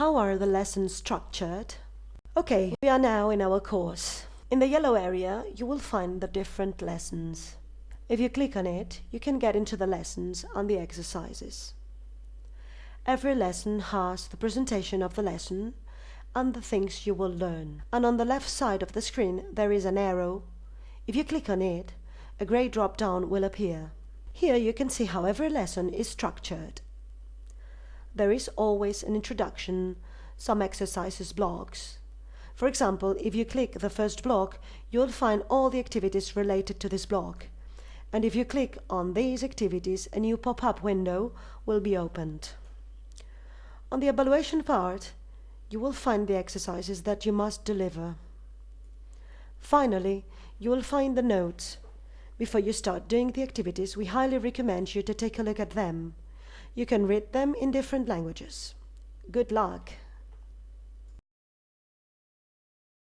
How are the lessons structured? Okay, we are now in our course. In the yellow area, you will find the different lessons. If you click on it, you can get into the lessons and the exercises. Every lesson has the presentation of the lesson and the things you will learn. And on the left side of the screen there is an arrow. If you click on it, a grey drop-down will appear. Here you can see how every lesson is structured. There is always an introduction, some exercises blocks. For example, if you click the first block, you'll find all the activities related to this block. And if you click on these activities, a new pop-up window will be opened. On the evaluation part, you will find the exercises that you must deliver. Finally, you will find the notes. Before you start doing the activities, we highly recommend you to take a look at them. You can read them in different languages. Good luck!